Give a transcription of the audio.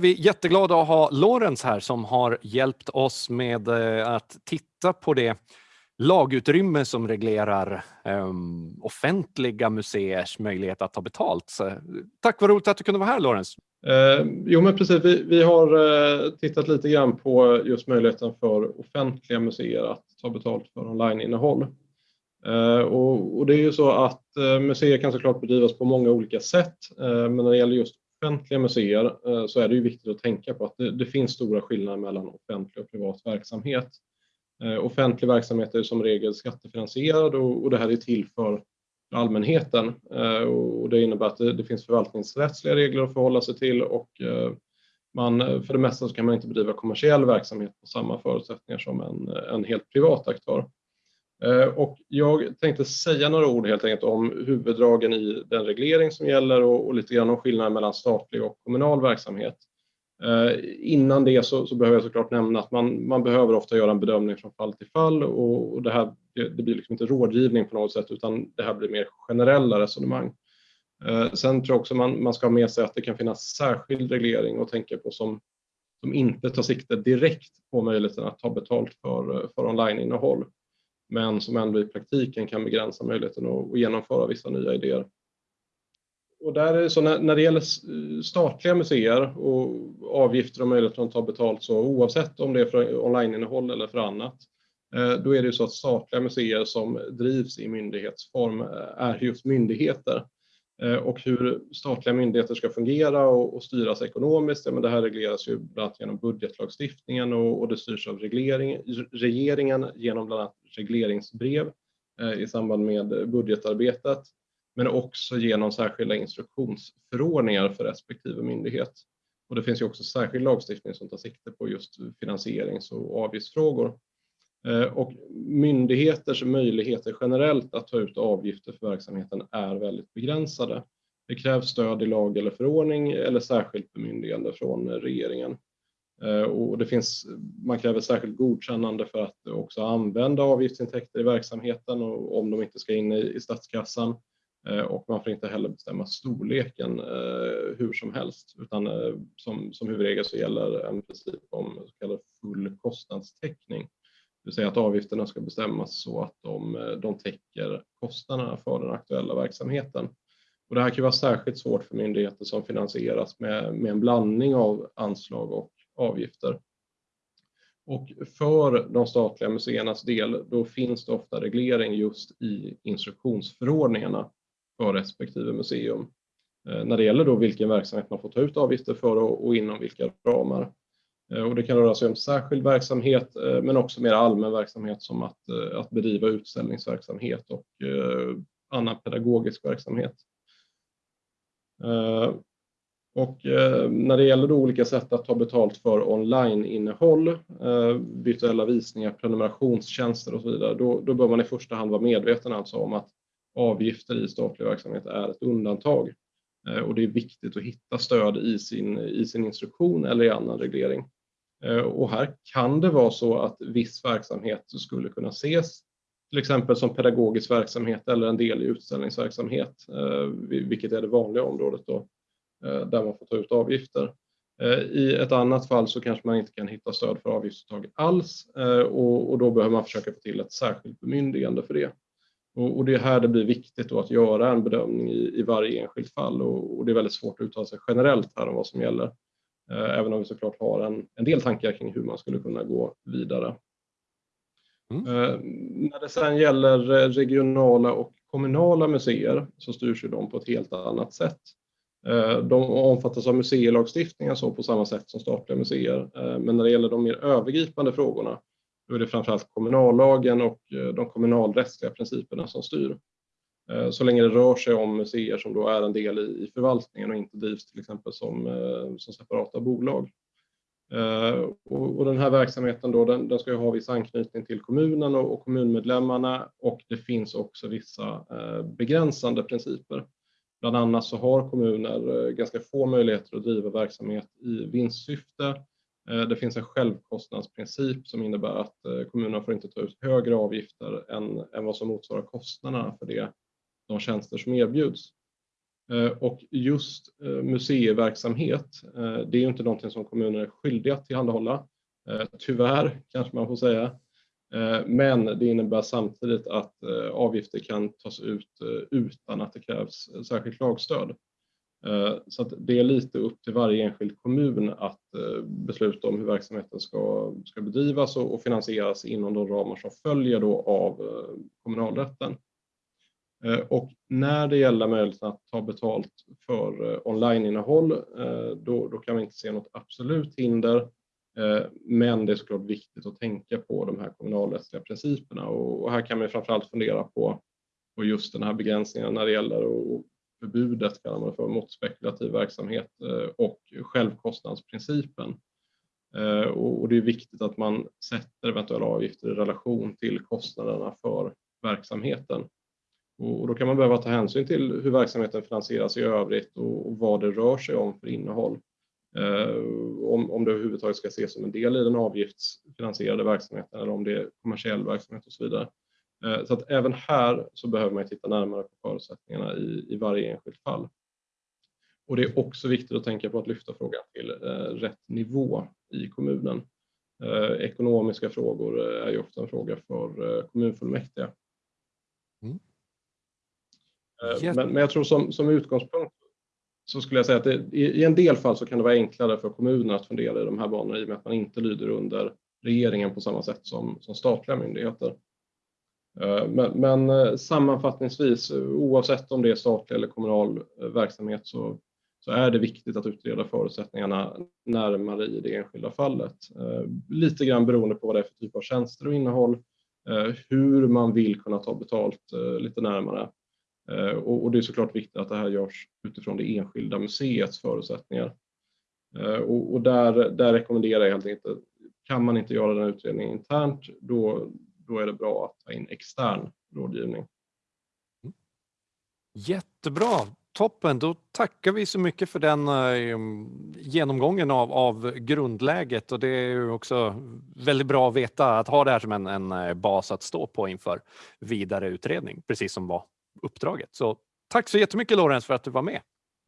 Vi är jätteglada att ha Lorenz här som har hjälpt oss med eh, att titta på det lagutrymme som reglerar um, offentliga museers möjlighet att ta betalt. Så, tack, vad roligt att du kunde vara här Lorenz. Eh, jo men precis, vi, vi har eh, tittat lite grann på just möjligheten för offentliga museer att ta betalt för onlineinnehåll. Eh, och, och, det är ju så att eh, museer kan såklart bedrivas på många olika sätt, eh, men när det gäller just offentliga museer eh, så är det ju viktigt att tänka på att det, det finns stora skillnader mellan offentlig och privat verksamhet. Eh, offentlig verksamhet är som regel skattefinansierad och, och det här är till för allmänheten eh, och det innebär att det, det, finns förvaltningsrättsliga regler att förhålla sig till och man, för det mesta så kan man inte bedriva kommersiell verksamhet på samma förutsättningar som en, en helt privat aktör. Eh, och jag tänkte säga några ord helt enkelt om huvuddragen i den reglering som gäller och, och lite grann om skillnaden mellan statlig och kommunal verksamhet. Eh, innan det så, så, behöver jag såklart nämna att man, man behöver ofta göra en bedömning från fall till fall och, och det här det, det, blir liksom inte rådgivning på något sätt utan det här blir mer generella resonemang. Eh, sen tror jag också man, man ska ha med sig att det kan finnas särskild reglering att tänka på som, som inte tar sikte direkt på möjligheten att ta betalt för, för onlineinnehåll men som ändå i praktiken kan begränsa möjligheten att, genomföra vissa nya idéer. Och där är det så när, när det gäller eh, statliga museer och avgifter och möjligheten att ta betalt så oavsett om det är för onlineinnehåll eller för annat, eh, då är det så att statliga museer som drivs i myndighetsform eh, är just myndigheter. Eh, och hur statliga myndigheter ska fungera och, och styras ekonomiskt, ja, men det här regleras ju bland annat genom budgetlagstiftningen och, och det styrs av reglering, regeringen genom bland annat regleringsbrev eh, i samband med budgetarbetet, men också genom särskilda instruktionsförordningar för respektive myndighet. Och det finns ju också särskild lagstiftning som tar sikte på just finansierings och avgiftsfrågor. Eh, och myndigheters möjligheter generellt att ta ut avgifter för verksamheten är väldigt begränsade. Det krävs stöd i lag eller förordning eller särskilt bemyndigande från regeringen. Eh, och det finns, man kräver särskilt godkännande för att också använda avgiftsintäkter i verksamheten och om de inte ska in i, statskassan. Eh, och man får inte heller bestämma storleken hur som helst utan som, som huvudregel så gäller en princip om så kallad full kostnadstäckning. Det vill säga att avgifterna ska bestämmas så att de, eh, de täcker kostnaderna för den aktuella verksamheten. Och det här kan vara särskilt svårt för myndigheter som finansieras med, med en blandning av anslag och avgifter. Och för de statliga museernas del, då finns det ofta reglering just i instruktionsförordningarna för respektive museum. Eh, när det gäller då vilken verksamhet man får ta ut avgifter för och, och inom vilka ramar. Eh, och det kan röra sig om särskild verksamhet eh, men också mer allmän verksamhet som att, eh, att bedriva utställningsverksamhet och annan pedagogisk verksamhet. Och när det gäller olika sätt att ta betalt för online-innehåll, virtuella visningar, prenumerationstjänster och så vidare, då, då bör man i första hand vara medveten alltså om att avgifter i statlig verksamhet är ett undantag. Och det är viktigt att hitta stöd i sin, i sin instruktion eller i annan reglering. Eh, och här kan det vara så att viss verksamhet skulle kunna ses till exempel som pedagogisk verksamhet eller en del i utställningsverksamhet, eh, vilket är det vanliga området då, eh, där man får ta ut avgifter. I ett annat fall så kanske man inte kan hitta stöd för avgiftsuttag alls och då behöver man försöka få till ett särskilt bemyndigande för det. Och det är här det blir viktigt att göra en bedömning i varje enskilt fall och det är väldigt svårt att uttala sig generellt här om vad som gäller. Eh, även om vi såklart har en, en del tankar kring hur man skulle kunna gå vidare. Mm. Eh, när det sen gäller regionala och kommunala museer så styrs ju de på ett helt annat sätt. Eh, de omfattas av museilagstiftningen så på samma sätt som statliga museer. Men när det gäller de mer övergripande frågorna då är det framförallt kommunallagen och de kommunalrättsliga principerna som styr. Eh, så länge det rör sig om museer som då är en del i förvaltningen och inte drivs till exempel som, eh, som separata bolag. Eh, och, och, den här verksamheten då, den, den ska ju ha viss anknytning till kommunen och, och kommunmedlemmarna och det finns också vissa begränsande principer. Bland annat så har kommuner ganska få möjligheter att driva verksamhet i vinstsyfte. Det finns en självkostnadsprincip som innebär att kommunerna får inte ta ut högre avgifter än, än vad som motsvarar kostnaderna för det de tjänster som erbjuds. Eh, och just eh, museiverksamhet, eh, det är inte någonting som kommuner är skyldiga att tillhandahålla. Tyvärr, kanske man får säga. Men det innebär samtidigt att avgifter kan tas ut utan att det krävs särskilt lagstöd. Så att det är lite upp till varje enskild kommun att besluta om hur verksamheten ska bedrivas och finansieras inom de ramar som följer då av kommunalrätten. Eh, och när det gäller möjligheten att ta betalt för eh, onlineinnehåll, eh, då kan vi inte se något absolut hinder. Men det är såklart viktigt att tänka på de här kommunalrättsliga principerna och här kan man framför allt fundera på just den här begränsningen när det gäller förbudet kallar man för mot spekulativ verksamhet och självkostnadsprincipen. Och det är viktigt att man sätter eventuella avgifter i relation till kostnaderna för verksamheten. Och då kan man behöva ta hänsyn till hur verksamheten finansieras i övrigt och vad det rör sig om för innehåll. Eh, om det överhuvudtaget ska ses som en del i den avgiftsfinansierade verksamheten eller om det är kommersiell verksamhet och så vidare. Eh, så att även här så behöver man titta närmare på förutsättningarna i varje enskilt fall. Och det är också viktigt att tänka på att lyfta frågan till eh, rätt nivå i kommunen. Ekonomiska frågor är ju ofta en fråga för kommunfullmäktige. Mm. Men jag tror som utgångspunkt så skulle jag säga att i en del fall så kan det vara enklare för kommunen att fundera i de här banorna i och med att man inte lyder under regeringen på samma sätt som statliga myndigheter. Men sammanfattningsvis, oavsett om det är statlig eller kommunal verksamhet så är det viktigt att utreda förutsättningarna närmare i det enskilda fallet. Lite grann beroende på vad det är för typ av tjänster och innehåll, hur man vill kunna ta betalt lite närmare. Eh, och det är såklart viktigt att det här görs utifrån det enskilda museets förutsättningar. Eh, och där rekommenderar jag helt enkelt, kan man inte göra den utredningen internt, då är det bra att ta in extern rådgivning. Mm. Jättebra, toppen. Då tackar vi så mycket för den eh, genomgången av grundläget och det är ju också väldigt bra att veta att ha det här som en bas att stå på inför vidare utredning, precis som var uppdraget. Så tack så jättemycket Lorentz för att du var med.